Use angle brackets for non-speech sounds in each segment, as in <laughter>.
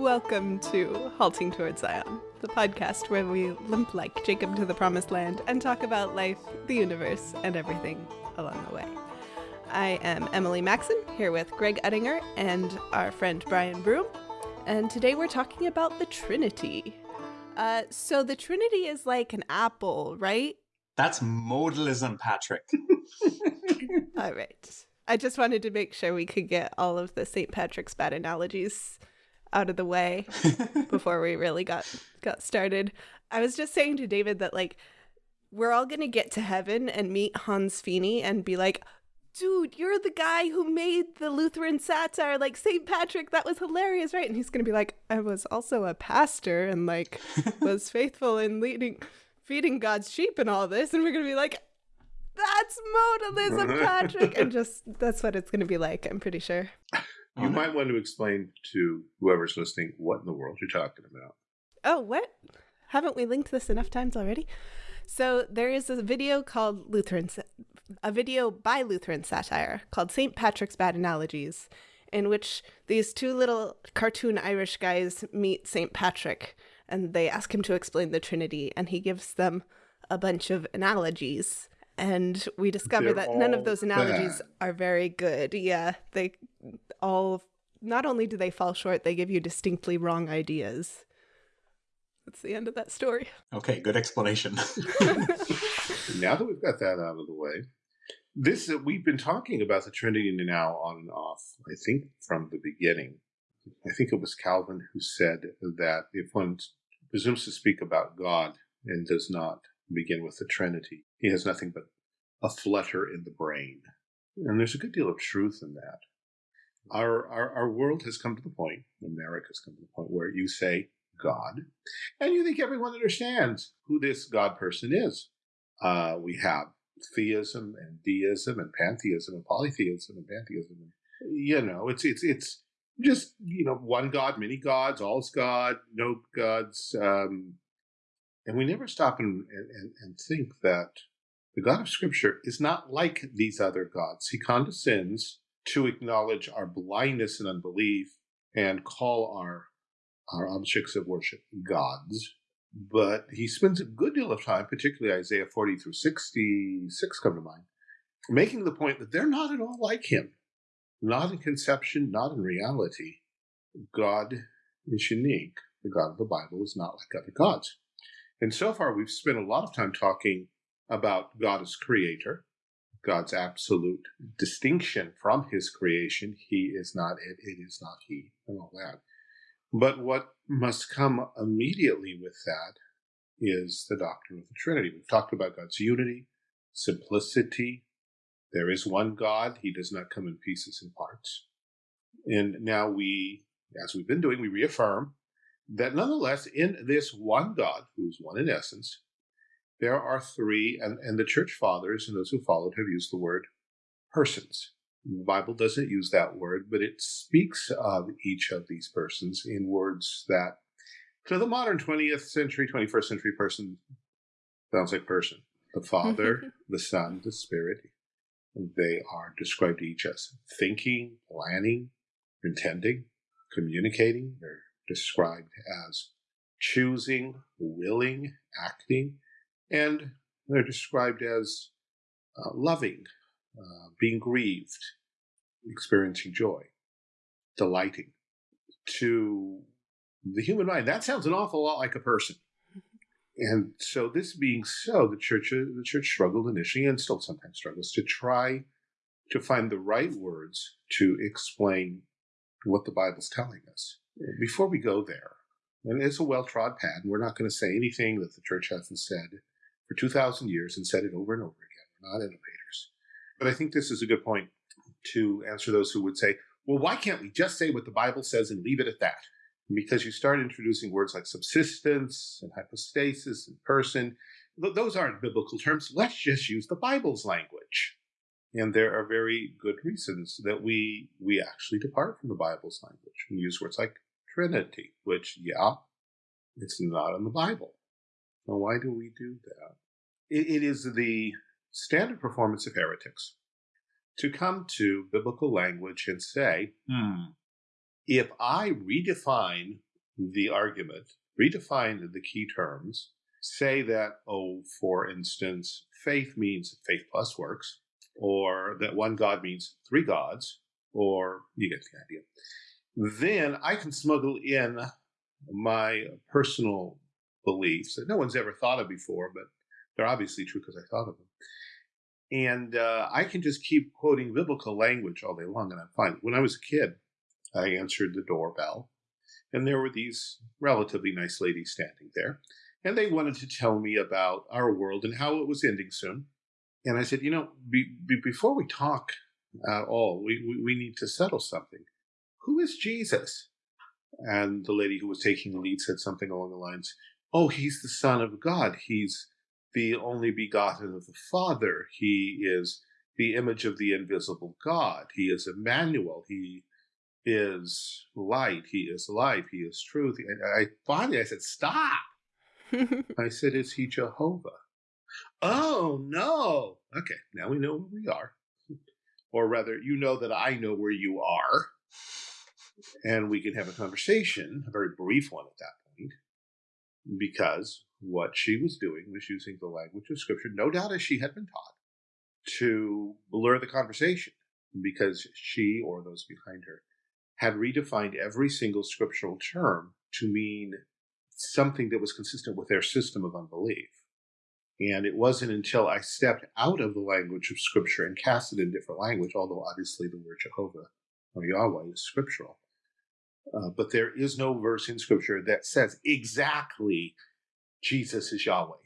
Welcome to Halting Towards Zion, the podcast where we limp like Jacob to the promised land and talk about life, the universe, and everything along the way. I am Emily Maxon, here with Greg Uttinger and our friend Brian Broom, and today we're talking about the Trinity. Uh, so the Trinity is like an apple, right? That's modalism, Patrick. <laughs> <laughs> all right. I just wanted to make sure we could get all of the St. Patrick's bad analogies out of the way <laughs> before we really got got started. I was just saying to David that like we're all gonna get to heaven and meet Hans Fiene and be like, dude, you're the guy who made the Lutheran satire, like St. Patrick. That was hilarious, right? And he's gonna be like, I was also a pastor and like <laughs> was faithful in leading, feeding God's sheep and all this. And we're gonna be like, that's modalism, Patrick. and just that's what it's gonna be like. I'm pretty sure. <laughs> You Oh, no. might want to explain to whoever's listening what in the world you're talking about. Oh, what? Haven't we linked this enough times already? So there is a video called Lutheran, a video by Lutheran satire called St. Patrick's Bad Analogies, in which these two little cartoon Irish guys meet St. Patrick and they ask him to explain the Trinity, and he gives them a bunch of analogies. And we discover They're that none of those analogies bad. are very good. Yeah, they all not only do they fall short, they give you distinctly wrong ideas. That's the end of that story. Okay, good explanation. <laughs> now that we've got that out of the way, this uh, we've been talking about the Trinity now on and off. I think from the beginning. I think it was Calvin who said that if one presumes to speak about God and does not begin with the Trinity, he has nothing but a flutter in the brain. And there's a good deal of truth in that. Our, our, our world has come to the point, America's come to the point where you say God, and you think everyone understands who this God person is. Uh, we have theism and deism and pantheism and polytheism and pantheism. You know, it's it's it's just you know one God, many gods, all's God, no gods, um, and we never stop and, and and think that the God of Scripture is not like these other gods. He condescends to acknowledge our blindness and unbelief and call our our objects of worship gods but he spends a good deal of time, particularly Isaiah 40 through 66 come to mind, making the point that they're not at all like him. Not in conception, not in reality. God is unique. The God of the Bible is not like other gods. And so far, we've spent a lot of time talking about God as creator, God's absolute distinction from his creation. He is not it, it is not he, and all that. But what must come immediately with that is the doctrine of the Trinity. We've talked about God's unity, simplicity. There is one God, He does not come in pieces and parts. And now we, as we've been doing, we reaffirm that nonetheless, in this one God, who's one in essence, there are three, and, and the church fathers and those who followed have used the word persons. The Bible doesn't use that word, but it speaks of each of these persons in words that, to the modern 20th century, 21st century person, sounds like person. The Father, <laughs> the Son, the Spirit. They are described to each as thinking, planning, intending, communicating. They're described as choosing, willing, acting, and they're described as uh, loving, uh, being grieved, experiencing joy, delighting. To the human mind, that sounds an awful lot like a person. <laughs> And so, this being so, the church uh, the church struggled initially, and still sometimes struggles, to try to find the right words to explain what the Bible's telling us. Before we go there, and it's a well trod path, and we're not going to say anything that the church hasn't said for 2,000 years and said it over and over again. We're not innovators. But I think this is a good point to answer those who would say, well, why can't we just say what the Bible says and leave it at that? Because you start introducing words like subsistence and hypostasis and person. Those aren't biblical terms. Let's just use the Bible's language. And there are very good reasons that we we actually depart from the Bible's language and use words like Trinity, which, yeah, it's not in the Bible. Why do we do that? It, it is the standard performance of heretics to come to biblical language and say, Hmm. if I redefine the argument, redefine the key terms, say that, oh, for instance, faith means faith plus works, or that one God means three gods, or you get the idea. Then I can smuggle in my personal beliefs that no one's ever thought of before, but they're obviously true because I thought of them. And uh, I can just keep quoting biblical language all day long, and I'm fine. When I was a kid, I answered the doorbell, and there were these relatively nice ladies standing there, and they wanted to tell me about our world and how it was ending soon. And I said, you know, be, be, before we talk at all, we, we, we need to settle something. Who is Jesus? And the lady who was taking the lead said something along the lines, Oh, he's the Son of God. He's the only begotten of the Father. He is the image of the invisible God. He is Emmanuel. He is light. He is life. He is truth. And I finally I said, Stop. <laughs> I said, Is he Jehovah? Oh no. Okay, now we know where we are. Or rather, you know that I know where you are. And we can have a conversation, a very brief one at that because what she was doing was using the language of Scripture, no doubt as she had been taught, to blur the conversation, because she or those behind her had redefined every single scriptural term to mean something that was consistent with their system of unbelief. And it wasn't until I stepped out of the language of Scripture and cast it in different language, although obviously the word Jehovah or Yahweh is scriptural. Uh, but there is no verse in Scripture that says exactly Jesus is Yahweh.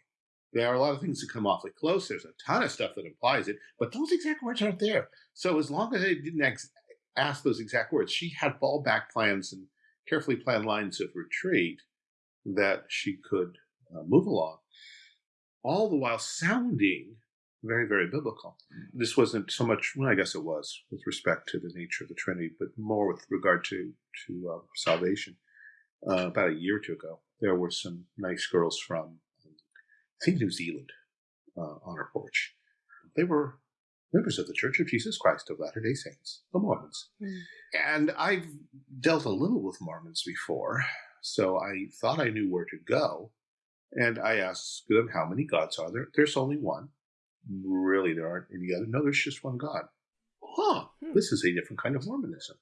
There are a lot of things that come awfully close. There's a ton of stuff that implies it, but those exact words aren't there. So as long as I didn't ask those exact words, she had fallback plans and carefully planned lines of retreat that she could uh, move along, all the while sounding very, very biblical. This wasn't so much, well, I guess it was with respect to the nature of the Trinity, but more with regard to to uh, salvation. Uh, about a year or two ago, there were some nice girls from, I think, New Zealand uh, on our porch. They were members of the Church of Jesus Christ of Latter day Saints, the Mormons. Mm. And I've dealt a little with Mormons before, so I thought I knew where to go. And I asked them, How many gods are there? There's only one. Really, there aren't any other. No, there's just one God. Huh, hmm. this is a different kind of Mormonism.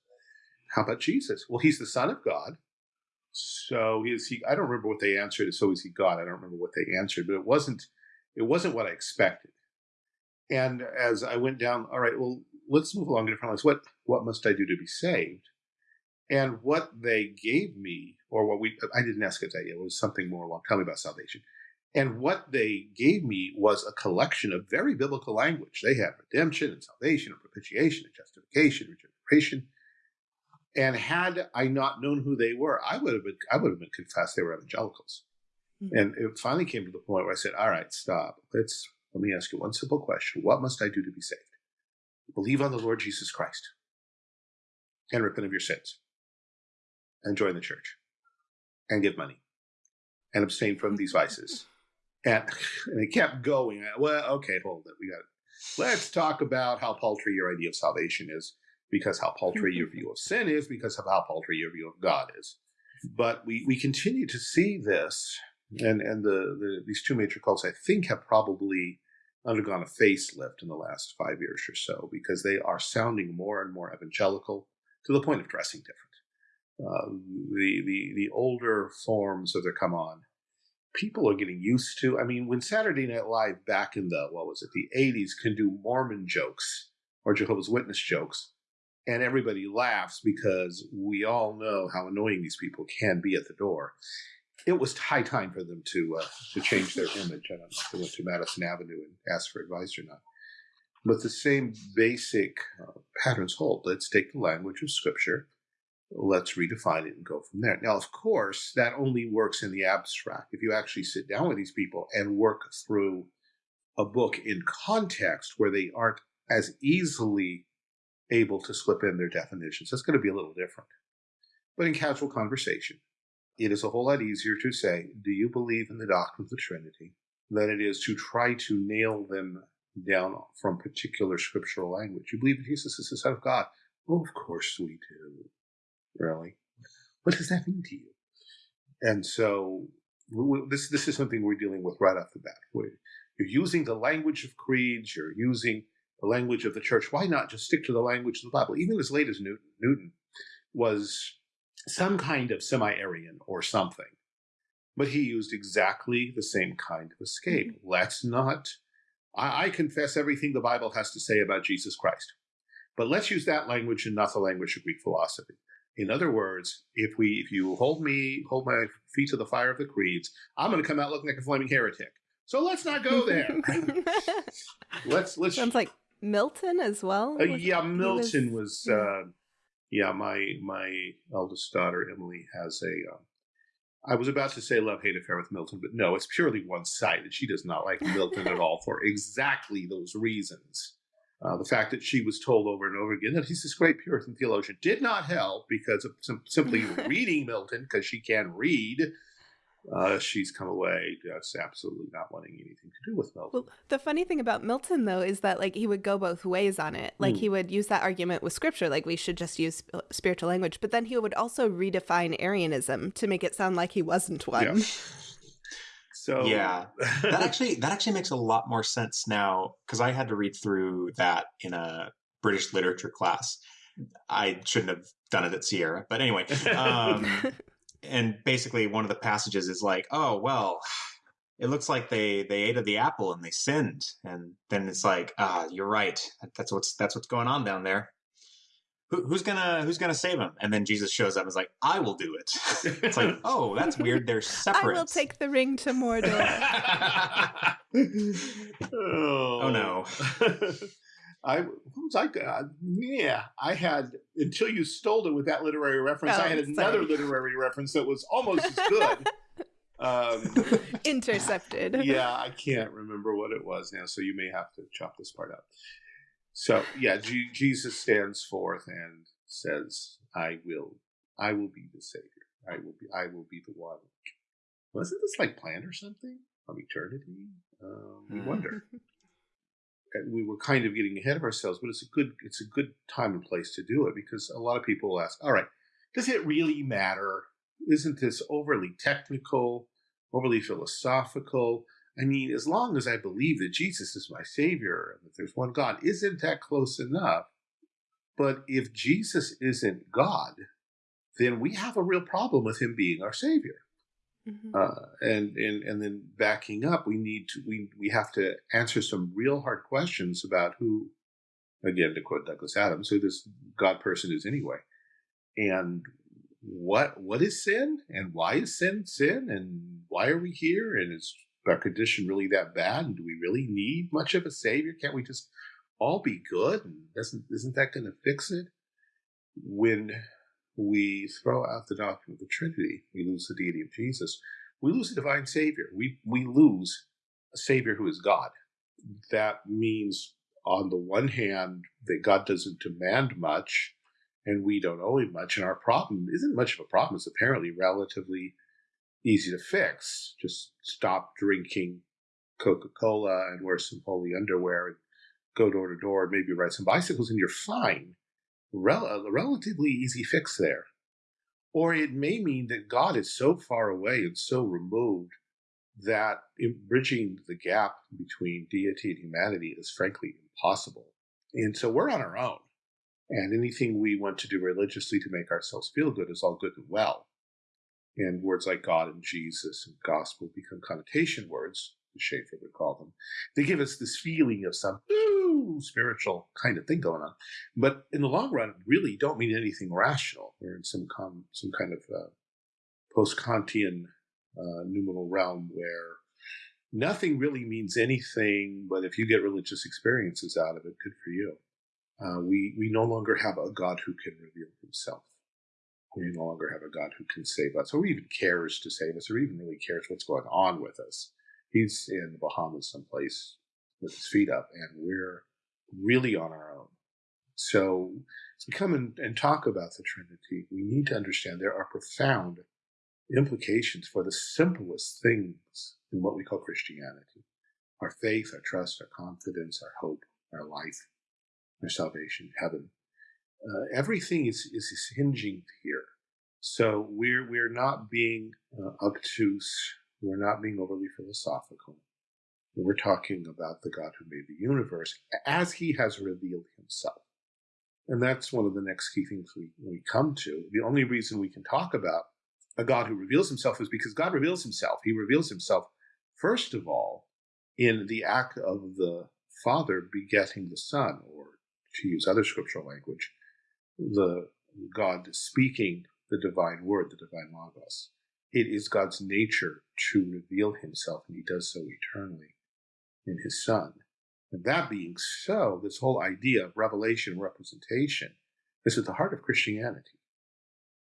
How about Jesus? Well, he's the Son of God. So is he? I don't remember what they answered. So is he God? I don't remember what they answered, but it wasn't. It wasn't what I expected. And as I went down, all right, well, let's move along to different lines. What what must I do to be saved? And what they gave me, or what we I didn't ask it that yet, it was something more along. Tell me about salvation. And what they gave me was a collection of very biblical language. They have redemption and salvation and propitiation and justification, and regeneration and had I not known who they were, I would have been I would have been confessed they were evangelicals. Mm-hmm. And it finally came to the point where I said, "All right, stop. Let's let me ask you one simple question: What must I do to be saved? Believe on the Lord Jesus Christ, and repent of your sins, and join the church, and give money, and abstain from these vices." And, <laughs> and it kept going. Well, okay, hold it. We got it. Let's talk about how paltry your idea of salvation is because how paltry your <laughs> view of sin is, because of how paltry your view of God is. But we, we continue to see this, and, and the, the these two major cults, I think, have probably undergone a facelift in the last five years or so because they are sounding more and more evangelical to the point of dressing different. Uh, the, the, the older forms of their come on, people are getting used to. I mean, when Saturday Night Live back in the, what was it, the 80s can do Mormon jokes or Jehovah's Witness jokes, and everybody laughs because we all know how annoying these people can be at the door. It was high time for them to uh, to change their image. I don't know if they went to Madison Avenue and asked for advice or not. But the same basic uh, patterns hold. Let's take the language of Scripture, let's redefine it and go from there. Now, of course, that only works in the abstract. If you actually sit down with these people and work through a book in context where they aren't as easily able to slip in their definitions. That's going to be a little different. But in casual conversation, it is a whole lot easier to say, Do you believe in the doctrine of the Trinity? than it is to try to nail them down from particular scriptural language. You believe that Jesus is the Son of God? Of course we do. Really? What does that mean to you? And so this this is something we're dealing with right off the bat. We're, you're using the language of creeds. You're using the language of the church. Why not just stick to the language of the Bible? Even as late as Newton, Newton was some kind of semi-Arian or something, but he used exactly the same kind of escape. Mm-hmm. Let's not. I, I confess everything the Bible has to say about Jesus Christ, but let's use that language and not the language of Greek philosophy. In other words, if we if you hold me hold my feet to the fire of the creeds, I'm going to come out looking like a flaming heretic. So let's not go there. <laughs> let's let's sounds like Milton as well. Uh, yeah, Milton was. was yeah. Uh, yeah, my my eldest daughter Emily has a. Um, I was about to say love hate affair with Milton, but no, it's purely one sided. She does not like Milton at <laughs> all for exactly those reasons. Uh, the fact that she was told over and over again that he's this great Puritan theologian did not help because of sim- simply <laughs> reading Milton, because she can read, uh, she's come away just absolutely not wanting anything to do with Milton. Well, the funny thing about Milton, though, is that like he would go both ways on it. Like mm. he would use that argument with scripture, like we should just use spiritual language, but then he would also redefine Arianism to make it sound like he wasn't one. Yeah. So yeah, that actually that actually makes a lot more sense now because I had to read through that in a British literature class. I shouldn't have done it at Sierra, but anyway. Um, <laughs> and basically, one of the passages is like, "Oh well, it looks like they they ate of the apple and they sinned," and then it's like, "Ah, you're right. That's what's that's what's going on down there." Who's gonna who's gonna save him? And then Jesus shows up and is like, I will do it. <laughs> it's like, oh, that's weird. They're separate. <laughs> I will take the ring to Mordor. oh. <laughs> oh. no. I what was I? Uh, yeah, I had until you stole it with that literary reference. Oh, I had another sorry. literary reference that was almost as good. Um, Intercepted. Yeah, I can't remember what it was now, so you may have to chop this part out. So yeah, G- Jesus stands forth and says, "I will, I will be the savior. I will be, I will be the one." Wasn't this like planned or something of eternity? Um, we wonder. <laughs> and we were kind of getting ahead of ourselves, but it's a good, it's a good time and place to do it because a lot of people will ask, "All right, does it really matter? Isn't this overly technical, overly philosophical?" I mean, as long as I believe that Jesus is my Savior and that there's one God, isn't that close enough? But if Jesus isn't God, then we have a real problem with him being our Savior. Mm-hmm. Uh, and, and and then backing up, we need to we we have to answer some real hard questions about who, again to quote Douglas Adams, who this God person is anyway, and what what is sin and why is sin sin and why are we here and is our condition really that bad? And do we really need much of a savior? Can't we just all be good? And doesn't isn't that going to fix it? When we throw out the doctrine of the Trinity, we lose the deity of Jesus. We lose the divine Savior. We we lose a Savior who is God. That means, on the one hand, that God doesn't demand much, and we don't owe him much. And our problem isn't much of a problem. It's apparently relatively easy to fix. Just stop drinking Coca Cola and wear some holy underwear and go door to door and maybe ride some bicycles and you're fine. Rel- relatively easy fix there. Or it may mean that God is so far away and so removed that bridging the gap between deity and humanity is frankly impossible. And so we're on our own. And anything we want to do religiously to make ourselves feel good is all good and well and words like God and Jesus and gospel become connotation words, as Schaeffer would call them. They give us this feeling of some ooh, spiritual kind of thing going on. But in the long run, really don't mean anything rational. We're in some, com- some kind of uh, post Kantian uh, noumenal realm where nothing really means anything, but if you get religious experiences out of it, good for you. Uh, we, we no longer have a God who can reveal himself we no longer have a God who can save us, or even cares to save us, or even really cares what's going on with us. He's in the Bahamas someplace with his feet up, and we're really on our own. So, as we come and, and talk about the Trinity, we need to understand there are profound implications for the simplest things in what we call Christianity our faith, our trust, our confidence, our hope, our life, our salvation, heaven uh, everything is, is hinging here. So we're we're not being uh, obtuse. We're not being overly philosophical. We're talking about the God who made the universe as He has revealed Himself. And that's one of the next key things we, we come to. The only reason we can talk about a God who reveals himself is because God reveals himself. He reveals himself, first of all, in the act of the Father begetting the Son, or to use other scriptural language, the God speaking the divine word, the divine logos. It is God's nature to reveal himself, and he does so eternally in his Son. And that being so, this whole idea of revelation representation is at the heart of Christianity.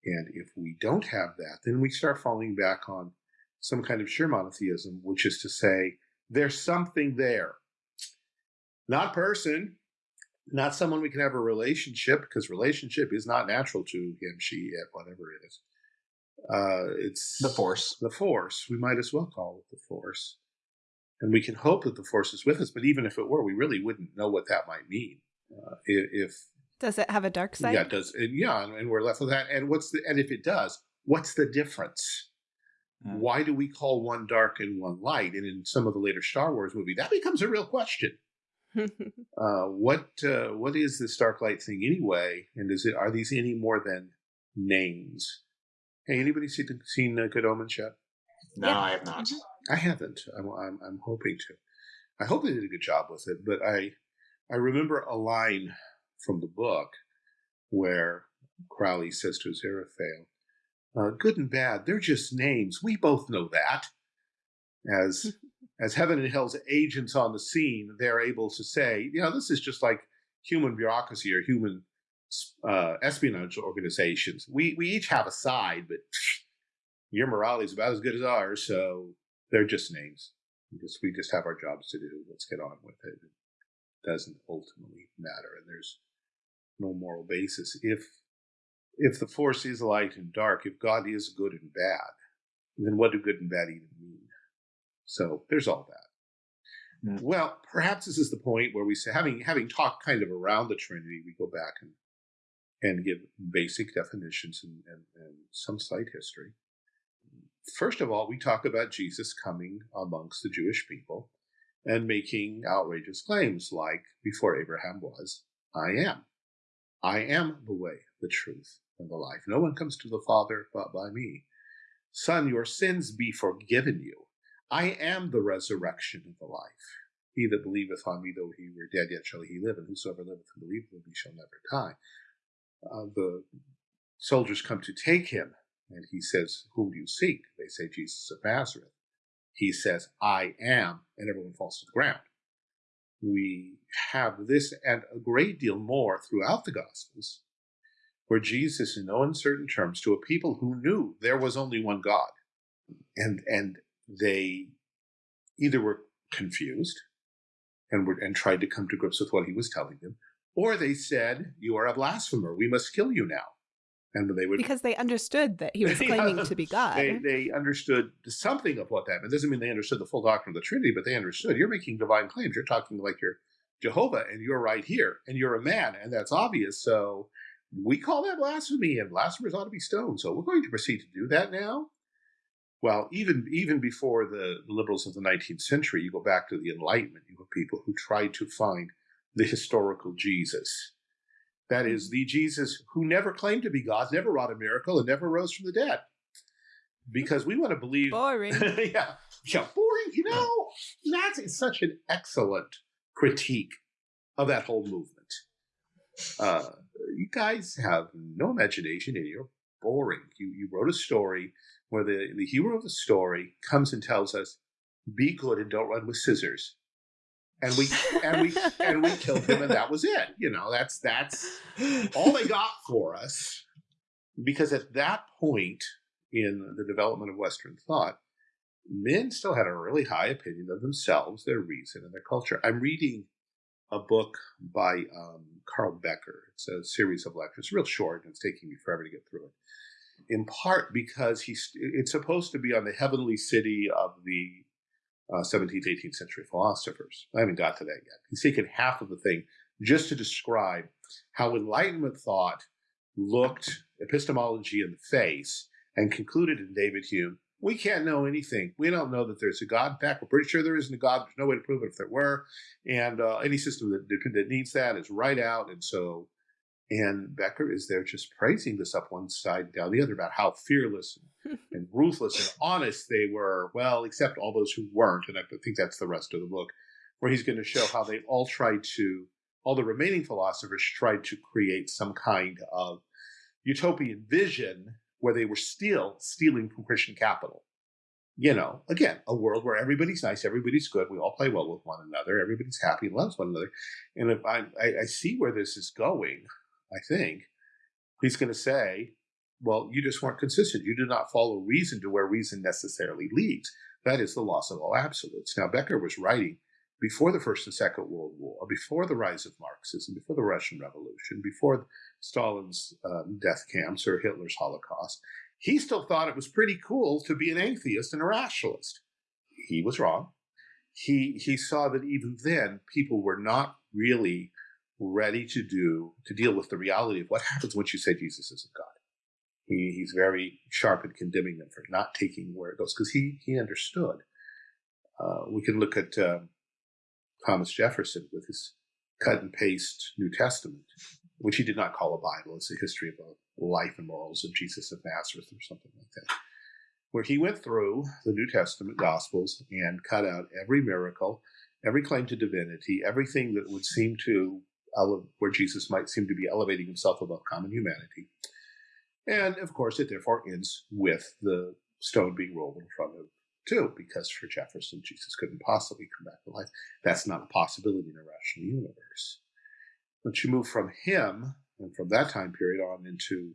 And if we don't have that, then we start falling back on some kind of sheer monotheism, which is to say, there's something there. Not person, not someone we can have a relationship, because relationship is not natural to him, she, it, whatever it is. Uh, it's the force. The force. We might as well call it the force. And we can hope that the force is with us, but even if it were, we really wouldn't know what that might mean. Uh, if does it have a dark side? Yeah, it does. And yeah, and we're left with that. And what's the and if it does, what's the difference? Mm. Why do we call one dark and one light? And in some of the later Star Wars movie, that becomes a real question. <laughs> uh, what uh, what is this dark light thing anyway? And is it are these any more than names? Hey, anybody seen seen uh, Good Omens yet? No, yeah. I have not. Mm-hmm. I haven't. I'm, I'm, I'm hoping to. I hope they did a good job with it. But I I remember a line from the book where Crowley says to Aziraphale, uh, "Good and bad, they're just names. We both know that." As as heaven and hell's agents on the scene, they're able to say, you know, this is just like human bureaucracy or human uh, espionage organizations. We we each have a side, but <laughs> your morality is about as good as ours, so they're just names. We just we just have our jobs to do. Let's get on with it. It doesn't ultimately matter, and there's no moral basis. If if the force is light and dark, if God is good and bad, then what do good and bad even mean? So there's all that. Mm. Well, perhaps this is the point where we say, having having talked kind of around the Trinity, we go back and and give basic definitions and, and, and some slight history. First of all, we talk about Jesus coming amongst the Jewish people and making outrageous claims like, before Abraham was, I am. I am the way, the truth, and the life. No one comes to the Father but by me. Son, your sins be forgiven you. I am the resurrection and the life. He that believeth on me, though he were dead, yet shall he live, and whosoever liveth and believeth in me shall never die. Uh, the soldiers come to take him, and he says, Whom do you seek? They say, Jesus of Nazareth. He says, I am, and everyone falls to the ground. We have this and a great deal more throughout the Gospels, where Jesus, in no uncertain terms, to a people who knew there was only one God, and and they either were confused and were and tried to come to grips with what he was telling them, or they said, "You are a blasphemer. We must kill you now." and they would because they understood that he was <laughs> claiming to be God. They, they understood something of what that meant. It doesn't mean they understood the full doctrine of the Trinity, but they understood you're making divine claims. You're talking like you're Jehovah, and you're right here, and you're a man, and that's obvious. So we call that blasphemy, and blasphemers ought to be stoned. So we're going to proceed to do that now. Well, even even before the, liberals of the 19th century, you go back to the Enlightenment. You have people who tried to find the historical Jesus that is, the Jesus who never claimed to be God, never wrought a miracle, and never rose from the dead. Because we want to believe. <laughs> Boring. yeah. Yeah, boring. You know, that's such an excellent critique of that whole movement. Uh, you guys have no imagination and you're boring. You, you wrote a story where the, the hero of the story comes and tells us, be good and don't run with scissors. And we and we and we killed him and that was it you know that's that's all they got for us. Because at that point in the development of western thought men still had a really high opinion of themselves their reason and their culture. I'm reading a book by um, carl becker. It's a series of lectures real short and it's taking me forever to get through it in part because he's it's supposed to be on the heavenly city of the uh, 17th, 18th century philosophers. I haven't got to that yet. He's taken half of the thing just to describe how Enlightenment thought looked epistemology in the face and concluded in David Hume, we can't know anything. We don't know that there's a God. In fact, we're pretty sure there isn't a God. There's no way to prove it if there were. And uh, any system that, that needs that is right out. And so, and Becker is there just praising this up one side, down the other about how fearless and, <laughs> and ruthless and honest they were. Well, except all those who weren't. And I think that's the rest of the book, where he's going to show how they all tried to, all the remaining philosophers tried to create some kind of utopian vision where they were still stealing from Christian capital. You know, again, a world where everybody's nice, everybody's good, we all play well with one another, everybody's happy and loves one another. And if I, I, I see where this is going, I think he's going to say, well, you just weren't consistent. You did not follow reason to where reason necessarily leads. That is the loss of all absolutes. Now, Becker was writing before the First and Second World War, before the rise of Marxism, before the Russian Revolution, before Stalin's um, death camps or Hitler's Holocaust, he still thought it was pretty cool to be an atheist and a rationalist. He was wrong. He he saw that even then people were not really ready to do to deal with the reality of what happens once you say Jesus isn't God. He, he's very sharp in condemning them for not taking where it goes because he he understood. Uh, we can look at um, Thomas Jefferson with his cut and paste New Testament, which he did not call a Bible. It's a history of the life and morals of Jesus of Nazareth or something like that, where he went through the New Testament Gospels and cut out every miracle, every claim to divinity, everything that would seem to where Jesus might seem to be elevating himself above common humanity. And of course, it therefore ends with the stone being rolled in front of too, because for Jefferson, Jesus couldn't possibly come back to life. That's not a possibility in a rational universe. Once you move from him and from that time period on into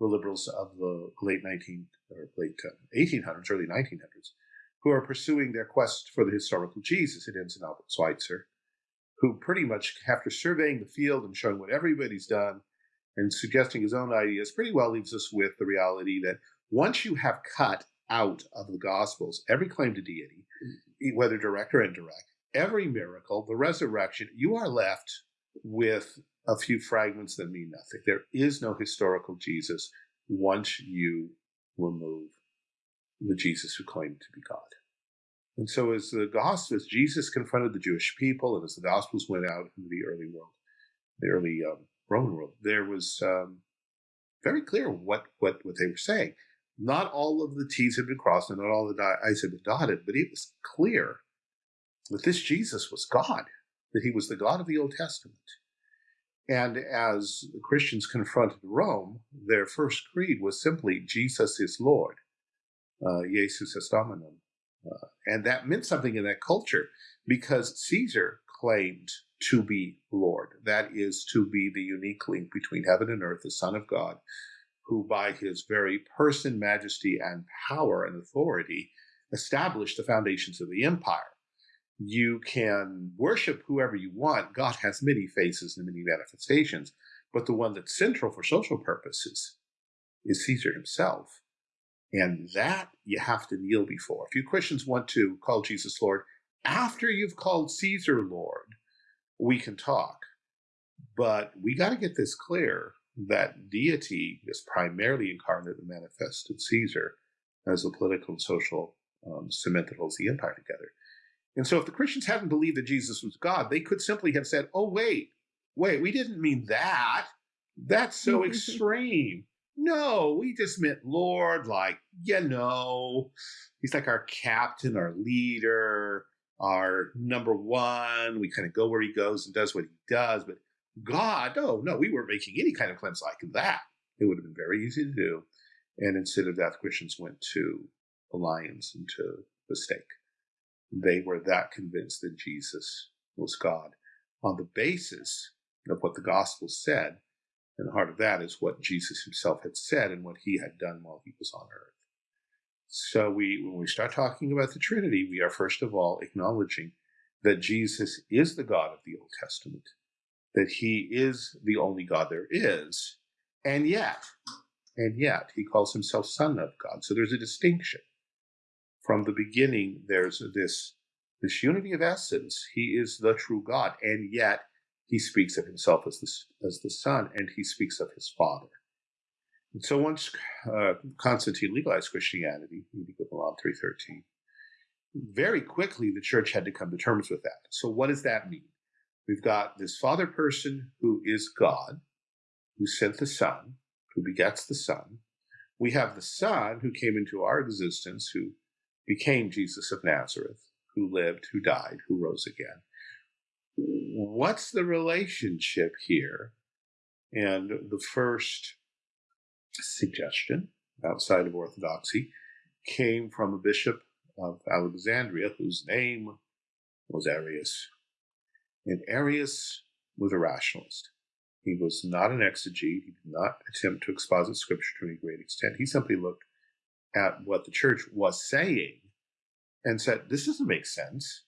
the liberals of the late 19 or late uh, 1800s, early 1900s, who are pursuing their quest for the historical Jesus. It ends in Albert Schweitzer, who pretty much, after surveying the field and showing what everybody's done and suggesting his own ideas, pretty well leaves us with the reality that once you have cut out of the Gospels every claim to deity, whether direct or indirect, every miracle, the resurrection, you are left with a few fragments that mean nothing. There is no historical Jesus once you remove the Jesus who claimed to be God. And so, as the Gospels, Jesus confronted the Jewish people, and as the Gospels went out into the early world, the early um, Roman world, there was um, very clear what, what, what they were saying. Not all of the T's had been crossed and not all the I's had been dotted, but it was clear that this Jesus was God, that he was the God of the Old Testament. And as the Christians confronted Rome, their first creed was simply Jesus is Lord, uh, Jesus est Dominum. And that meant something in that culture because Caesar claimed to be Lord. That is to be the unique link between heaven and earth, the Son of God, who by his very person, majesty, and power and authority established the foundations of the empire. You can worship whoever you want. God has many faces and many manifestations, but the one that's central for social purposes is Caesar himself. And that you have to kneel before. If you Christians want to call Jesus Lord, after you've called Caesar Lord, we can talk. But we got to get this clear that deity is primarily incarnate and manifest in Caesar as the political and social um, cement that holds the empire together. And so if the Christians hadn't believed that Jesus was God, they could simply have said, oh, wait, wait, we didn't mean that. That's so <laughs> extreme. No, we just meant Lord, like, you know, he's like our captain, our leader, our number one. We kind of go where he goes and does what he does. But God, no, no, we weren't making any kind of claims like that. It would have been very easy to do. And instead of that, Christians went to the lions and to the stake. They were that convinced that Jesus was God on the basis of what the gospel said. And the heart of that is what Jesus himself had said and what he had done while he was on earth. So we, when we start talking about the Trinity, we are first of all acknowledging that Jesus is the God of the Old Testament that he is the only God there is, and yet, and yet, he calls himself Son of God. So there's a distinction. From the beginning, there's this, this unity of essence. He is the true God, and yet he speaks of himself as the, as the Son, and he speaks of his Father. And so once uh, Constantine legalized Christianity, Edict of Milan 313, very quickly the church had to come to terms with that. So what does that mean? We've got this father person who is God, who sent the Son, who begets the Son. We have the Son who came into our existence, who became Jesus of Nazareth, who lived, who died, who rose again. What's the relationship here? And the first suggestion outside of Orthodoxy came from a bishop of Alexandria whose name was Arius. And Arius was a rationalist. He was not an exegete. He did not attempt to exposit scripture to any great extent. He simply looked at what the church was saying and said, This doesn't make sense.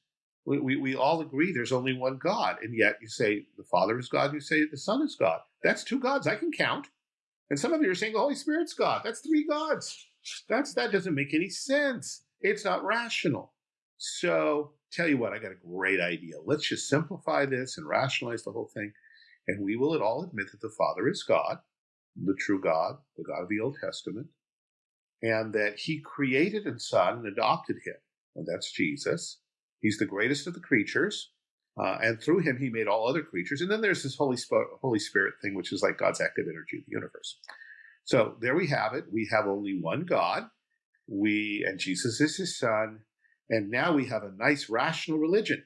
We, we, we all agree there's only one God. And yet you say the Father is God, you say the Son is God. That's two gods I can count. And some of you are saying the Holy Spirit's God. That's three gods. That's that doesn't make any sense. It's not rational. So tell you what, I got a great idea. Let's just simplify this and rationalize the whole thing. And we will at all admit that the Father is God, the true God, the God of the Old Testament, and that he created a son and adopted him and that's Jesus. He's the greatest of the creatures. Uh, and through him, he made all other creatures. And then there's this Holy, Sp- Holy Spirit thing, which is like God's active energy of the universe. So there we have it. We have only one God. We and Jesus is his son. And now we have a nice rational religion.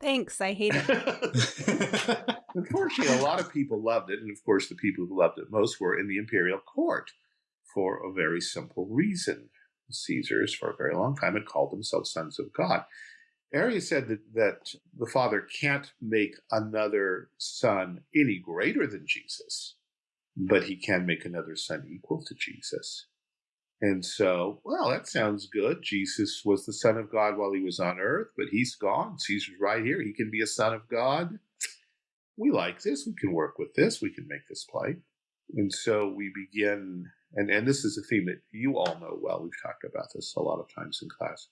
Thanks. I hate it. <laughs> Unfortunately, a lot of people loved it. And of course, the people who loved it most were in the imperial court for a very simple reason. Caesars for a very long time had called themselves sons of God. Arius said that, that the Father can't make another son any greater than Jesus, but he can make another son equal to Jesus. And so, well, that sounds good. Jesus was the Son of God while he was on earth, but he's gone. Caesar's right here. He can be a Son of God. We like this. We can work with this. We can make this play. And so we begin and, and this is a theme that you all know well. We've talked about this a lot of times in class.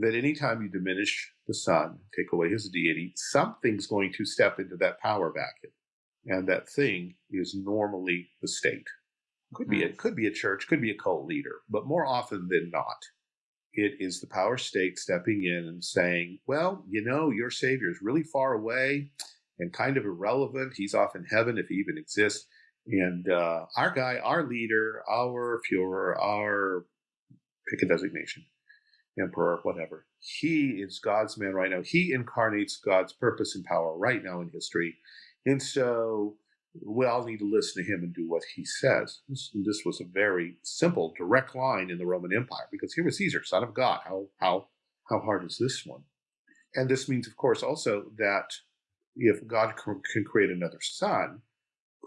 That anytime you diminish the Son, take away his deity, something's going to step into that power vacuum. And that thing is normally the state. Could be it hmm. could be a church, could be a cult leader, but more often than not, it is the power state stepping in and saying, Well, you know, your savior is really far away and kind of irrelevant. He's off in heaven if he even exists. And uh, our guy, our leader, our Fuhrer, our pick a designation, emperor, whatever, he is God's man right now. He incarnates God's purpose and power right now in history. And so we all need to listen to him and do what he says. This, this was a very simple, direct line in the Roman Empire because here was Caesar, son of God. How, how, how hard is this one? And this means, of course, also that if God can create another son,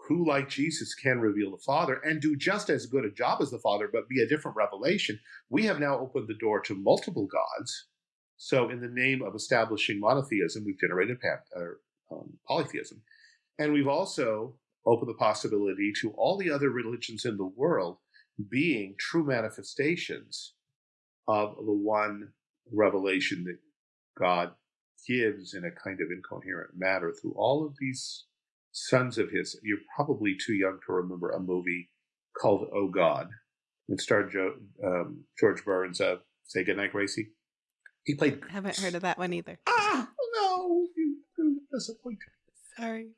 who, like Jesus, can reveal the Father and do just as good a job as the Father, but be a different revelation, we have now opened the door to multiple gods. So, in the name of establishing monotheism, we've generated uh, um, polytheism. And we've also opened the possibility to all the other religions in the world being true manifestations of the one revelation that God gives in a kind of incoherent matter through all of these sons of his. You're probably too young to remember a movie called Oh God. It starred Joe, um, George Burns of Say Goodnight, Gracie. He played. I haven't heard of that one either. Ah, no, you, you disappointed. Sorry.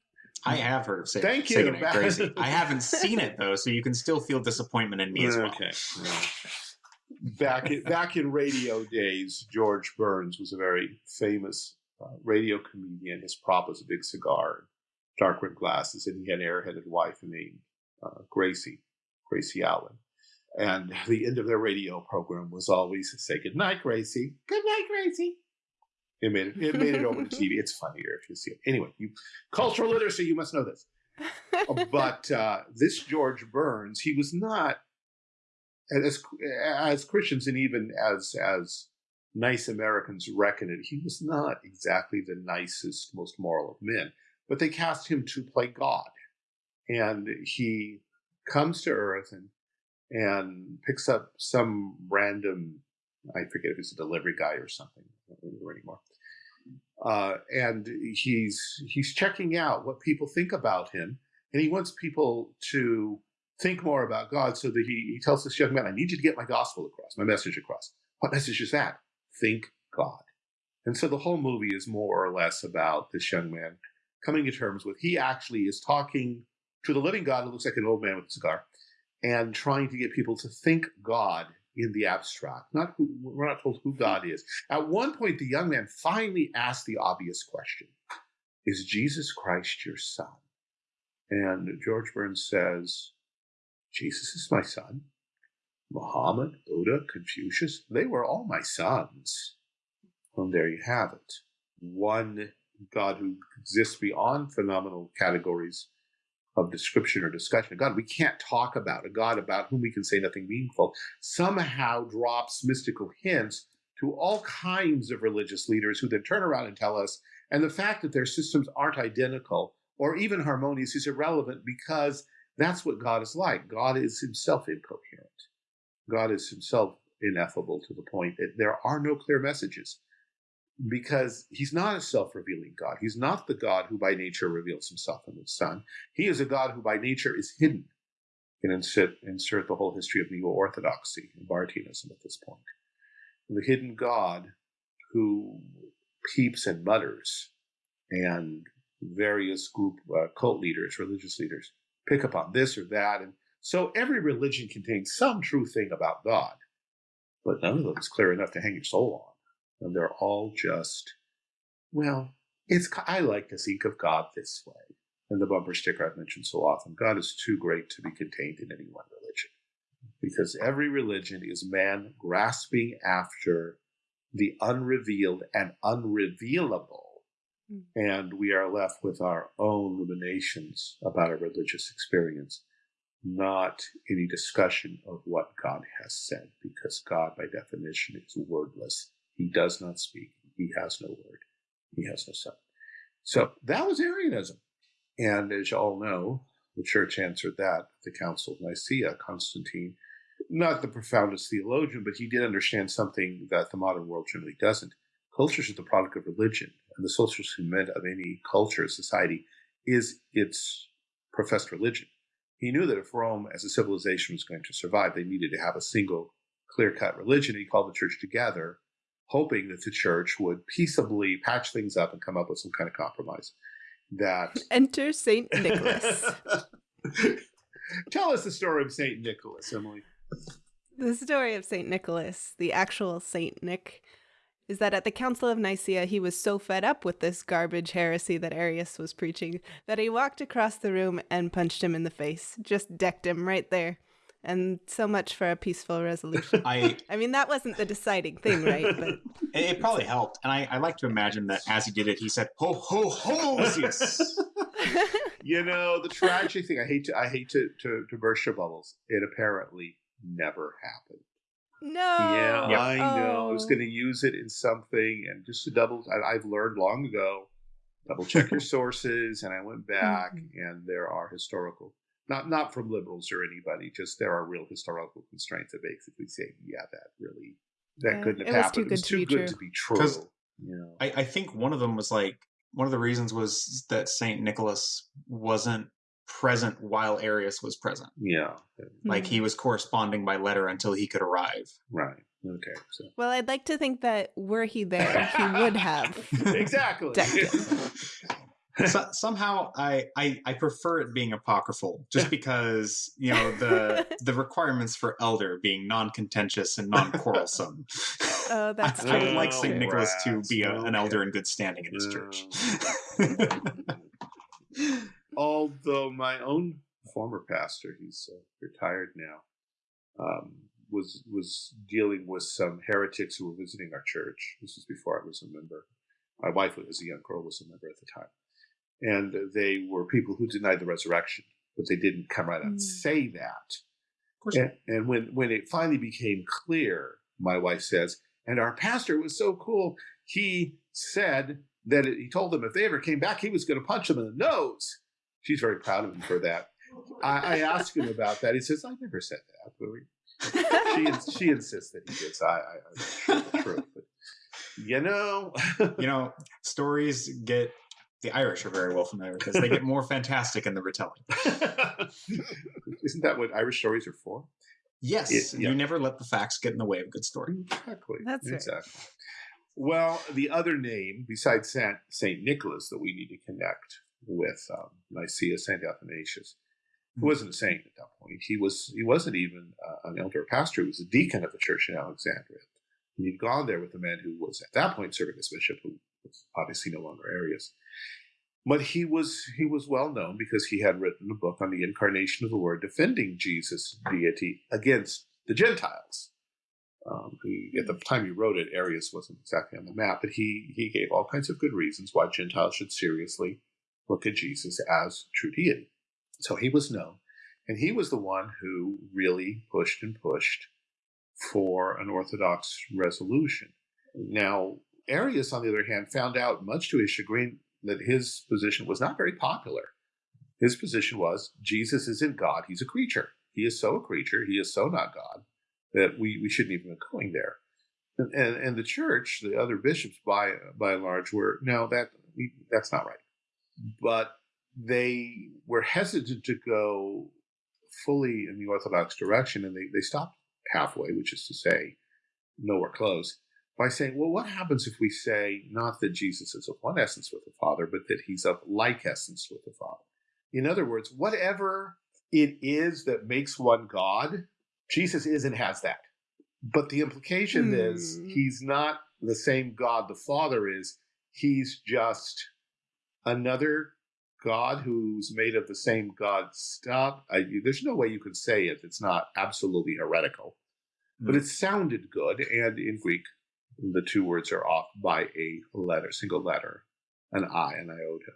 I have heard of Say, Thank Say you. Goodnight, Gracie. <laughs> I haven't seen it though, so you can still feel disappointment in me as well. Okay. back in, back in radio days, George Burns was a very famous uh, radio comedian. His prop was a big cigar dark rimmed glasses, and he had an airheaded wife named uh, Gracie, Gracie Allen. And the end of their radio program was always say good night, Gracie. Good night, Gracie. It made it, it made it over to TV. It's funnier if you see it. Anyway, you cultural literacy, you must know this. <laughs> but uh, this George Burns, he was not as as Christians and even as as nice Americans reckon it, he was not exactly the nicest, most moral of men but they cast him to play God. And he comes to Earth and and picks up some random, I forget if he's a delivery guy or something, anymore. Uh, and he's he's checking out what people think about him, and he wants people to think more about God. So that he, he tells this young man, I need you to get my gospel across, my message across. What message is that? Think God. And so the whole movie is more or less about this young man coming to terms with he actually is talking to the living God who looks like an old man with a cigar and trying to get people to think God in the abstract. Not who, we're not told who God is. At one point, the young man finally asked the obvious question Is Jesus Christ your son? And George Burns says, Jesus is my son. Muhammad, Buddha, Confucius, they were all my sons. And there you have it. One God who exists beyond phenomenal categories of description or discussion. A God we can't talk about, a God about whom we can say nothing meaningful, somehow drops mystical hints to all kinds of religious leaders who then turn around and tell us, and the fact that their systems aren't identical or even harmonious is irrelevant because that's what God is like. God is himself incoherent. God is himself ineffable to the point that there are no clear messages because he's not a self-revealing God. He's not the God who by nature reveals himself in the Son. He is a God who by nature is hidden. You can insert, insert the whole history of neo-orthodoxy and Barthianism at this point. The hidden God who peeps and mutters, and various group uh, cult leaders, religious leaders, pick up on this or that. And so every religion contains some true thing about God, but none of them is clear enough to hang your soul on and they're all just, well, it's. I like to think of God this way. And the bumper sticker I've mentioned so often: God is too great to be contained in any one religion, because every religion is man grasping after the unrevealed and unrevealable, mm. and we are left with our own ruminations about a religious experience not any discussion of what God has said, because God, by definition, is wordless he does not speak. He has no word. He has no son. So that was Arianism. And as you all know, the church answered that at the Council of Nicaea. Constantine, not the profoundest theologian, but he did understand something that the modern world generally doesn't. Culture is the product of religion, and the social cement of any culture, society, is its professed religion. He knew that if Rome as a civilization was going to survive, they needed to have a single clear cut religion. He called the church together hoping that the church would peaceably patch things up and come up with some kind of compromise. That <laughs> enter Saint Nicholas. <laughs> Tell us the story of Saint Nicholas, Emily. The story of Saint Nicholas, the actual Saint Nick, is that at the Council of Nicaea he was so fed up with this garbage heresy that Arius was preaching that he walked across the room and punched him in the face, just decked him right there and so much for a peaceful resolution. I <laughs> I mean that wasn't the deciding thing, right? But it, it probably helped, and I, I like to imagine that as he did it, he said "Ho ho ho!" <laughs> <laughs> you know the tragic thing. I hate to I hate to, to to burst your bubbles. It apparently never happened. No. Yeah, yep. I know. Oh. I was oh. going to use it in something, and just to double, I, have learned long ago. Double check your sources, and I went back, mm-hmm. and there are historical not not from liberals or anybody. Just there are real historical constraints that basically say, yeah, that really that yeah, couldn't have happened. it was too good to be true. You know? I, I think one of them was like one of the reasons was that Saint Nicholas wasn't present while Arius was present. Yeah, like he hmm. was corresponding by letter until he could arrive. Right. Okay. So. Well, I'd like to think that were he there, he would <laughs> have exactly <laughs> so, <laughs> somehow I, I I prefer it being apocryphal just because you know the <laughs> the requirements for elder being non-contentious and non-quarrelsome. <laughs> Oh, that's I, I would like Saint Nicholas to be a, an elder in good standing in his church. Although my own former pastor, he's uh, retired now, um, was was dealing with some heretics who were visiting our church. This was before I was a member. My wife, as a young girl, was a member at the time and they were people who denied the resurrection, but they didn't come right out and mm. say that. And, and, when when it finally became clear, my wife says, and our pastor was so cool. He said that it, he told them if they ever came back, he was going to punch them in the nose. She's very proud of him for that. I, I asked him about that. He says, "I never said that." <laughs> she she insists that he did. So I, I, I'm sure the truth. But, you know, you know, stories get The Irish are very well familiar because they get more <laughs> fantastic in the retelling. <laughs> Isn't that what Irish stories are for? Yes, it, yeah. you never let the facts get in the way of a good story. Exactly. That's exactly. Right. Well, the other name besides Saint, Saint Nicholas that we need to connect with um, Nicaea, Saint Athanasius, who hmm. wasn't a saint at that point. He was he wasn't even uh, an elder or pastor. He was a deacon of the church in Alexandria. And he'd gone there with a man who was at that point serving as bishop, who was obviously no longer Arius. But he was he was well known because he had written a book on the incarnation of the Word, defending Jesus' deity against the Gentiles. Um, he, at the time he wrote it, Arius wasn't exactly on the map, but he he gave all kinds of good reasons why Gentiles should seriously look at Jesus as true deity. So he was known, and he was the one who really pushed and pushed for an Orthodox resolution. Now, Arius, on the other hand, found out, much to his chagrin, that his position was not very popular. His position was Jesus isn't God, he's a creature. He is so a creature, he is so not God, that we, we shouldn't even be going there. And, and, and the church, the other bishops, by by and large, were no, that that's not right. But they were hesitant to go fully in the Orthodox direction, and they, they stopped halfway, which is to say, nowhere close, by saying, well, what happens if we say not that Jesus is of one essence with the Father, but that he's of like essence with the Father? In other words, whatever it is that makes one God, Jesus is and has that. But the implication hmm. is he's not the same God the Father is, he's just another God who's made of the same God stuff. I, there's no way you could say it. It's not absolutely heretical, mm. but hmm. it sounded good. And in Greek, the two words are off by a letter, single letter, an I, an iota.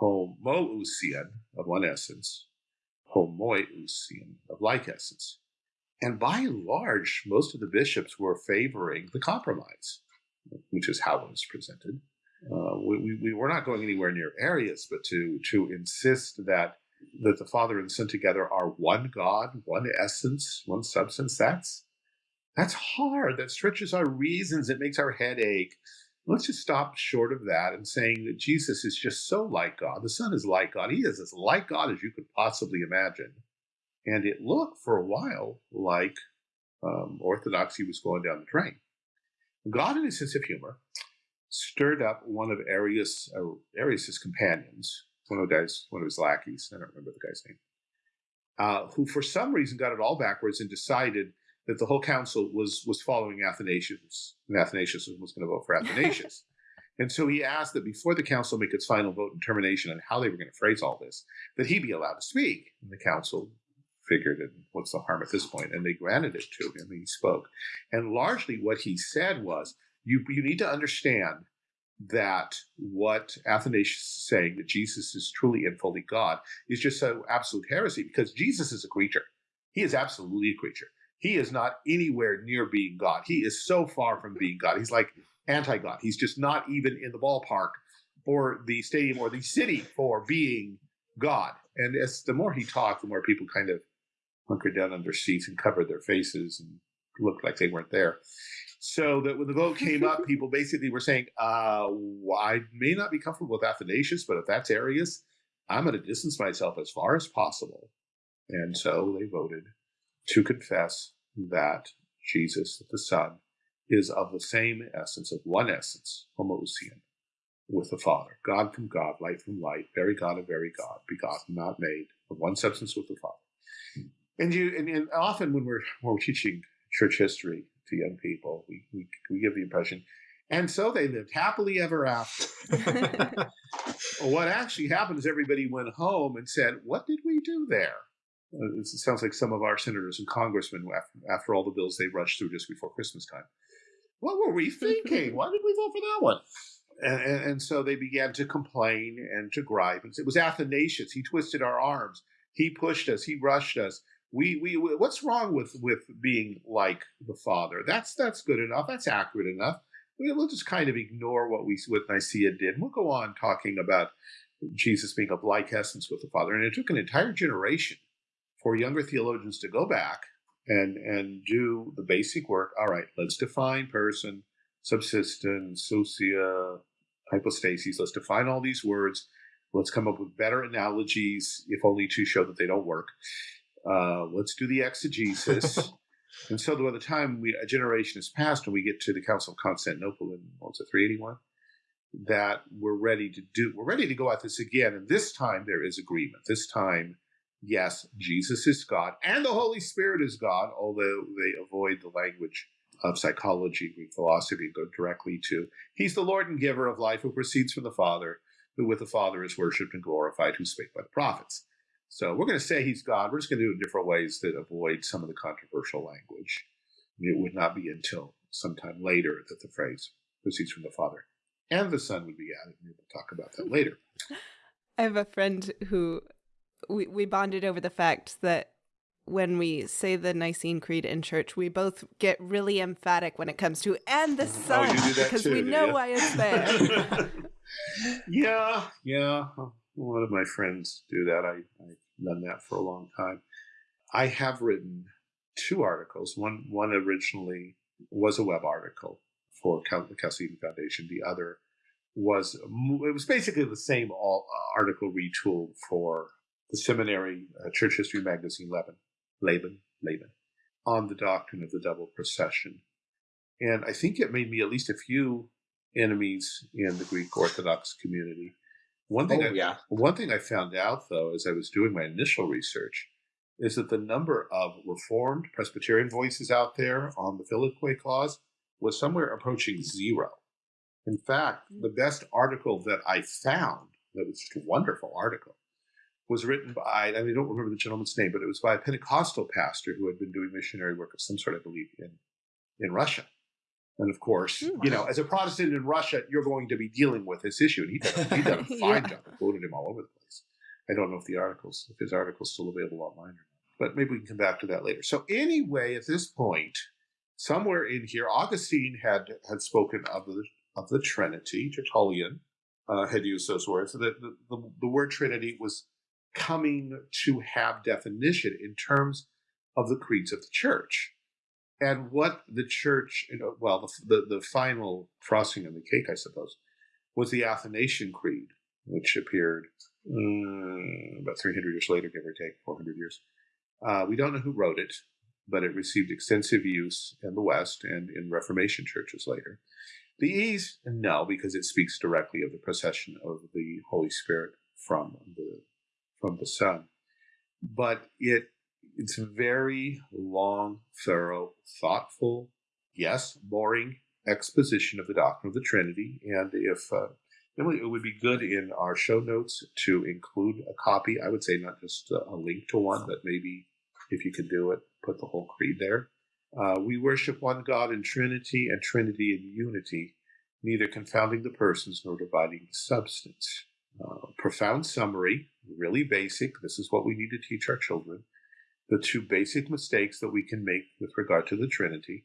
Homoousian of one essence, homoiousian of like essence. And by and large, most of the bishops were favoring the compromise, which is how it was presented. Uh, we, we were not going anywhere near Arius, but to to insist that that the Father and Son together are one God, one essence, one substance. That's that's hard. That stretches our reasons. It makes our head ache. Let's just stop short of that and saying that Jesus is just so like God. The Son is like God. He is as like God as you could possibly imagine. And it looked for a while like um, orthodoxy was going down the drain. God, in his sense of humor, stirred up one of Arius, uh, Arius's companions, one of guys, one of his lackeys, I don't remember the guy's name, uh, who for some reason got it all backwards and decided that the whole council was was following Athanasius, and Athanasius was going to vote for <laughs> Athanasius. and so he asked that before the council make its final vote and termination on how they were going to phrase all this, that he be allowed to speak. And the council figured, and what's the harm at this point? And they granted it to him, and he spoke. And largely what he said was, you, you need to understand that what Athanasius is saying, that Jesus is truly and fully God, is just so absolute heresy because Jesus is a creature. He is absolutely a creature. He is not anywhere near being God. He is so far from being God. He's like anti God. He's just not even in the ballpark or the stadium or the city for being God. And as the more he talked, the more people kind of hunkered down on their seats and covered their faces and looked like they weren't there. So that when the vote came up, <laughs> people basically were saying, uh, I may not be comfortable with Athanasius, but if that's Arius, I'm going to distance myself as far as possible. And so they voted to confess that Jesus, the Son, is of the same essence, of one essence, homoousian, with the Father. God from God, light from light, very God of very God, begotten, not made, of one substance with the Father. And you, and, and often when we're, when we're teaching church history to young people, we, we, we give the impression, and so they lived happily ever after. <laughs> what actually happened is everybody went home and said, What did we do there? Uh, it sounds like some of our senators and congressmen, after, after all the bills they rushed through just before Christmas time. What were we <laughs> thinking? Why did we vote for that one? And, and, and, so they began to complain and to gripe. And it was Athanasius. He twisted our arms. He pushed us. He rushed us. We, we, we, what's wrong with, with being like the Father? That's, that's good enough. That's accurate enough. We'll just kind of ignore what we, what Nicaea did. We'll go on talking about Jesus being of like essence with the Father. And it took an entire generation for younger theologians to go back and and do the basic work. All right, let's define person, subsistence, ousia, hypostasis. Let's define all these words. Let's come up with better analogies, if only to show that they don't work. Uh, let's do the exegesis. <laughs> and so by the time we, a generation has passed and we get to the Council of Constantinople in, what's it, 381? That we're ready to do, we're ready to go at this again. And this time there is agreement. This time, yes, Jesus is God and the Holy Spirit is God, although they avoid the language of psychology, Greek philosophy, go directly to He's the Lord and giver of life who proceeds from the Father, who with the Father is worshipped and glorified, who spake by the prophets. So we're going to say He's God. We're just going to do it in different ways that avoid some of the controversial language. It would not be until sometime later that the phrase proceeds from the Father and the Son would be added. We'll talk about that later. I have a friend who we, we bonded over the fact that when we say the Nicene Creed in church, we both get really emphatic when it comes to and the oh, Son oh, because too, we know why it's there. <laughs> yeah, yeah. A lot of my friends do that. I, I've done that for a long time. I have written two articles. One one originally was a web article for the Chalcedon Foundation. The other was it was basically the same all, uh, article retooled for the seminary uh, church history magazine Laban. Laban, Laban, on the doctrine of the double procession. And I think it made me at least a few enemies in the Greek Orthodox community. One thing, oh, I, yeah. one thing I found out though, as I was doing my initial research, is that the number of Reformed Presbyterian voices out there on the Filioque clause was somewhere approaching zero. In fact, the best article that I found, that was just a wonderful article, was written by, I, mean, I don't remember the gentleman's name, but it was by a Pentecostal pastor who had been doing missionary work of some sort, I believe, in, in Russia. And of course, mm, you know, as a Protestant in Russia, you're going to be dealing with this issue. And he did, he did a fine yeah. job. I quoted him all over the place. I don't know if the articles, if his article's still available online or not, but maybe we can come back to that later. So anyway, at this point, somewhere in here, Augustine had had spoken of the of the Trinity. Tertullian uh, had used those words. The, the, the, the word Trinity was coming to have definition in terms of the creeds of the church and what the church, well, the, the, the final frosting on the cake, I suppose, was the Athanasian Creed, which appeared um, about 300 years later, give or take 400 years. Uh, we don't know who wrote it, but it received extensive use in the West and in Reformation churches later. The East, no, because it speaks directly of the procession of the Holy Spirit from the from the Son. But it it's very long, thorough, thoughtful, yes, boring exposition of the doctrine of the Trinity. And if uh, it would be good in our show notes to include a copy. I would say not just a, a link to one, but maybe if you could do it, put the whole creed there. Uh, we worship one God in Trinity and Trinity in unity, neither confounding the persons nor dividing the substance. Uh, profound summary, really basic. This is what we need to teach our children. The two basic mistakes that we can make with regard to the Trinity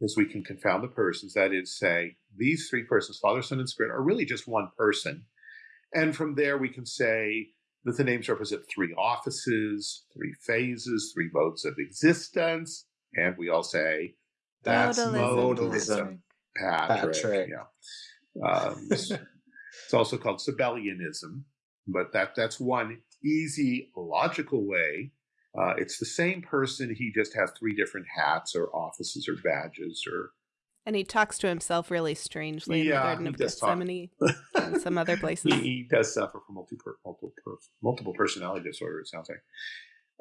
is we can confound the persons. That is, say, these three persons, Father, Son, and Spirit, are really just one person. And from there, we can say that the names represent three offices, three phases, three modes of existence. And we all say, that's modalism. modalism. Patrick. Patrick. Yeah. Um, <laughs> It's also called Sabellianism, but that that's one easy, logical way. Uh, it's the same person. He just has three different hats or offices or badges or. And he talks to himself really strangely in the Garden of Gethsemane <laughs> and some other places. He, he, does suffer from multiple, multiple, multiple personality disorder, it sounds like.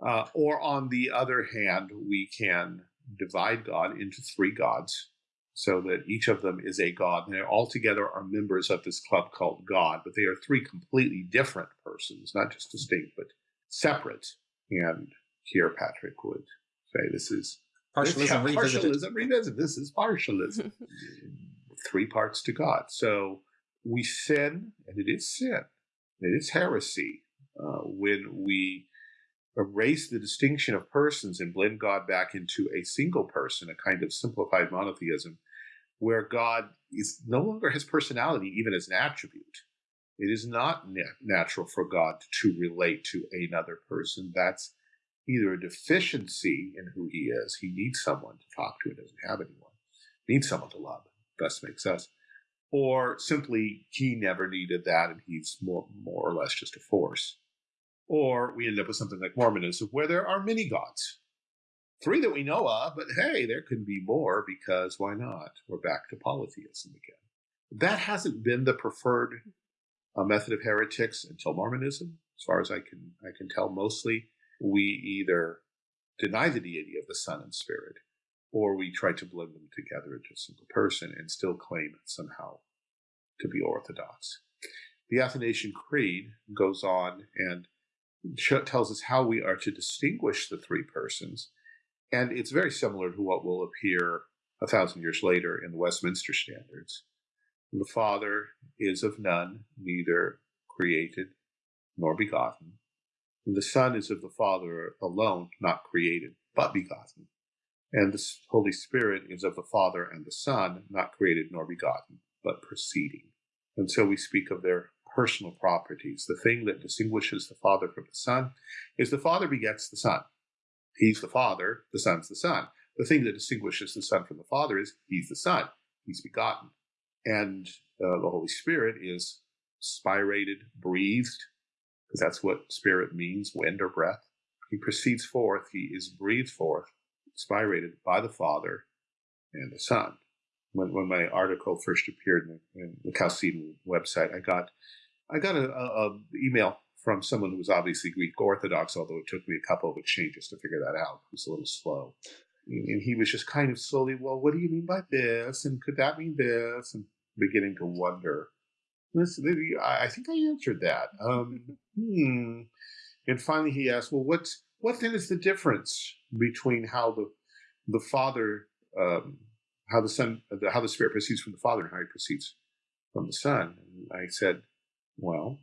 Uh, or on the other hand, we can divide God into three gods so that each of them is a god. And they all together are members of this club called God, but they are three completely different persons, not just distinct, but separate. And here Patrick would say this is partialism, this, partialism revisited. This is partialism. <laughs> three parts to God. So we sin, and it is sin. It is heresy uh, when we erase the distinction of persons and blend God back into a single person, a kind of simplified monotheism, where God is no longer has personality even as an attribute. It is not natural for God to relate to another person. That's either a deficiency in who he is. He needs someone to talk to. He doesn't have anyone. He needs someone to love. Thus makes us. or simply he never needed that and he's more, more or less just a force. Or we end up with something like Mormonism, where there are many gods. Three that we know of, but hey, there can be more because why not? We're back to polytheism again. That hasn't been the preferred uh, method of heretics until Mormonism, as far as I can I can tell. Mostly, we either deny the deity of the Son and Spirit, or we try to blend them together into a single person and still claim somehow to be orthodox. The Athanasian Creed goes on and tells us how we are to distinguish the three persons, and it's very similar to what will appear a thousand years later in the Westminster Standards. The Father is of none, neither created nor begotten. And the Son is of the Father alone, not created, but begotten. And the Holy Spirit is of the Father and the Son, not created nor begotten, but proceeding. And so we speak of their personal properties. The thing that distinguishes the Father from the Son is the Father begets the Son. He's the Father, the Son's the Son. The thing that distinguishes the Son from the Father is he's the Son, he's begotten. And uh, the Holy Spirit is spirated, breathed, because that's what spirit means, wind or breath. He proceeds forth, he is breathed forth, spirated by the Father and the Son. When, when my article first appeared in the, in the Chalcedon website, I got I got a, a, a, email from someone who was obviously Greek Orthodox, although it took me a couple of exchanges to figure that out. It was a little slow. And he was just kind of slowly, well, what do you mean by this? And could that mean this? And beginning to wonder. Listen, I think I answered that. Um, <laughs> hmm. And finally, he asked, "Well, what's what then is the difference between how the the Father, um, how the Son, how the Spirit proceeds from the Father, and how He proceeds from the Son?" And I said, "Well,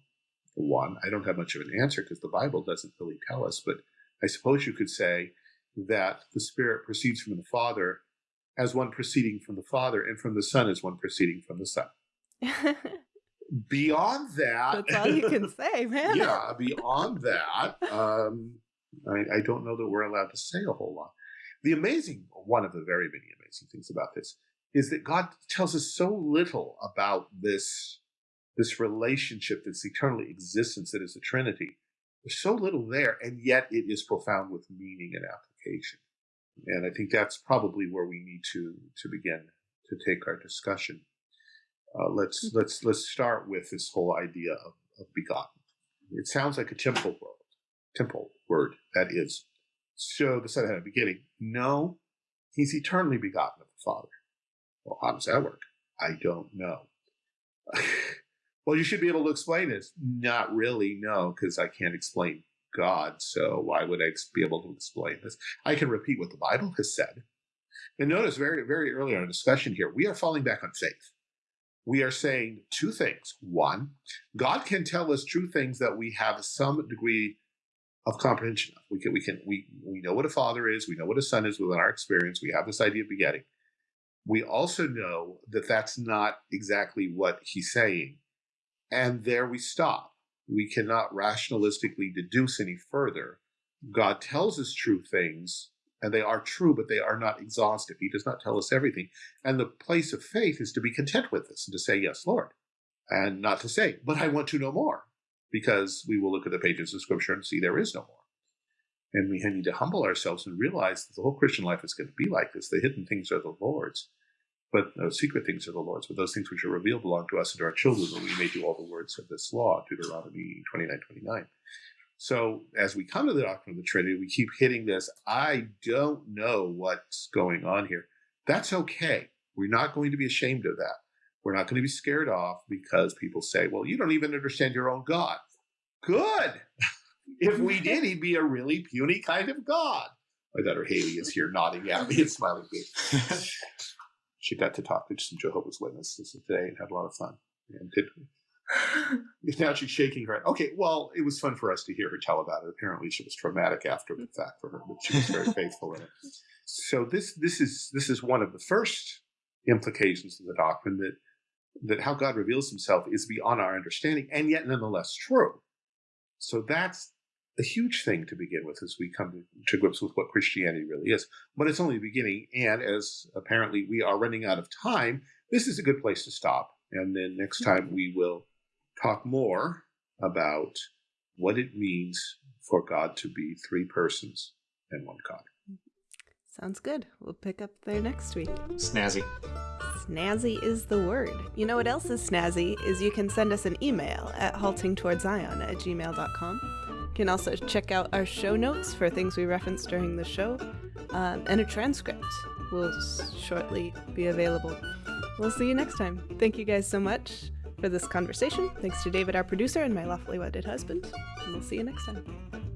one, I don't have much of an answer because the Bible doesn't really tell us, but I suppose you could say that the Spirit proceeds from the Father as one proceeding from the Father, and from the Son as one proceeding from the Son. <laughs> beyond that, that's all you can say, man. <laughs> yeah, beyond that, um, I, I don't know that we're allowed to say a whole lot. The amazing, one of the very many amazing things about this is that God tells us so little about this this relationship, this eternal existence that is the Trinity. There's so little there, and yet it is profound with meaning and application. And I think that's probably where we need to to begin to take our discussion. Uh, let's mm-hmm. let's let's start with this whole idea of, of begotten. It sounds like a temple word, temple word that is. So the Son had a beginning. No, he's eternally begotten of the Father. Well, how does that work? I don't know. <laughs> well, you should be able to explain this. Not really, no, because I can't explain God, so why would I be able to explain this? I can repeat what the Bible has said. And notice very, very early in our discussion here, we are falling back on faith. We are saying two things. One, God can tell us true things that we have some degree of comprehension of. We can, we can, we, we know what a father is. We know what a son is within our experience. We have this idea of begetting. We also know that that's not exactly what he's saying. And there we stop we cannot rationalistically deduce any further. God tells us true things, and they are true, but they are not exhaustive. He does not tell us everything. And the place of faith is to be content with this and to say, Yes, Lord, and not to say, But I want to know more, because we will look at the pages of Scripture and see there is no more. And we need to humble ourselves and realize that the whole Christian life is going to be like this. The hidden things are the Lord's. But uh, secret things are the Lord's, but those things which are revealed belong to us and to our children, that we may do all the words of this law, Deuteronomy 29, 29. So as we come to the doctrine of the Trinity, we keep hitting this. I don't know what's going on here. That's okay. We're not going to be ashamed of that. We're not going to be scared off because people say, well, you don't even understand your own God. Good. if we did, he'd be a really puny kind of God. My daughter Haley is here nodding at me and smiling. <laughs> she got to talk to some Jehovah's Witnesses today and had a lot of fun. And did, <laughs> now she's shaking her head. Okay, well, it was fun for us to hear her tell about it. Apparently, she was traumatic after the fact for her, but she was very faithful in it. So this this is this is one of the first implications of the doctrine that that how God reveals Himself is beyond our understanding, and yet nonetheless true. So that's a huge thing to begin with as we come to, to, grips with what Christianity really is. But it's only the beginning, and as apparently we are running out of time, this is a good place to stop. And then next time we will talk more about what it means for God to be three persons and one God. Sounds good. We'll pick up there next week. Snazzy. Snazzy is the word. You know what else is snazzy is you can send us an email at haltingtowardszion at gmail.com. You can also check out our show notes for things we referenced during the show, um, and a transcript will shortly be available. We'll see you next time. Thank you guys so much for this conversation. Thanks to David, our producer, and my lawfully wedded husband. And we'll see you next time.